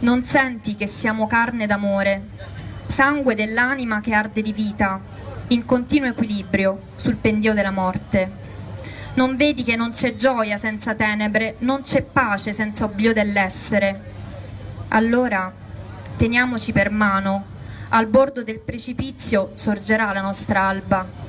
Non senti che siamo carne d'amore, sangue dell'anima che arde di vita, in continuo equilibrio sul pendio della morte. Non vedi che non c'è gioia senza tenebre, non c'è pace senza oblio dell'essere. Allora teniamoci per mano, al bordo del precipizio sorgerà la nostra alba.